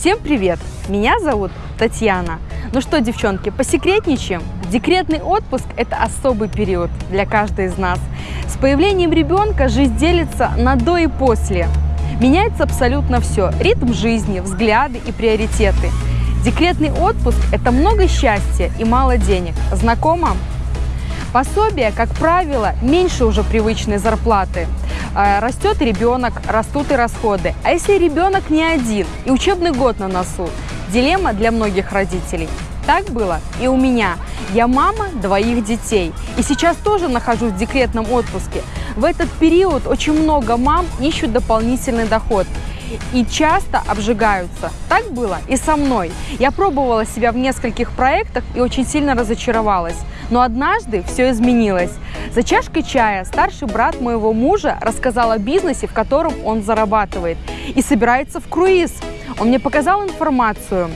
Всем привет! Меня зовут Татьяна. Ну что, девчонки, посекретничаем? Декретный отпуск – это особый период для каждой из нас. С появлением ребенка жизнь делится на до и после. Меняется абсолютно все – ритм жизни, взгляды и приоритеты. Декретный отпуск – это много счастья и мало денег. Знакомо? Пособие, как правило, меньше уже привычной зарплаты. А, растет ребенок, растут и расходы. А если ребенок не один и учебный год на носу? Дилемма для многих родителей. Так было и у меня. Я мама двоих детей. И сейчас тоже нахожусь в декретном отпуске. В этот период очень много мам ищут дополнительный доход и часто обжигаются. Так было и со мной. Я пробовала себя в нескольких проектах и очень сильно разочаровалась. Но однажды все изменилось. За чашкой чая старший брат моего мужа рассказал о бизнесе, в котором он зарабатывает, и собирается в круиз. Он мне показал информацию.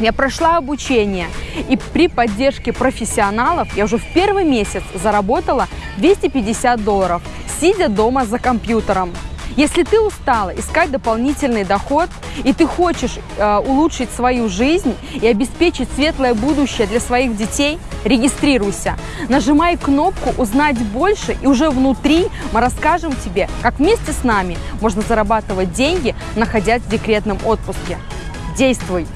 Я прошла обучение, и при поддержке профессионалов я уже в первый месяц заработала 250 долларов, сидя дома за компьютером. Если ты устала искать дополнительный доход, и ты хочешь э, улучшить свою жизнь и обеспечить светлое будущее для своих детей, регистрируйся. Нажимай кнопку «Узнать больше» и уже внутри мы расскажем тебе, как вместе с нами можно зарабатывать деньги, находясь в декретном отпуске. Действуй!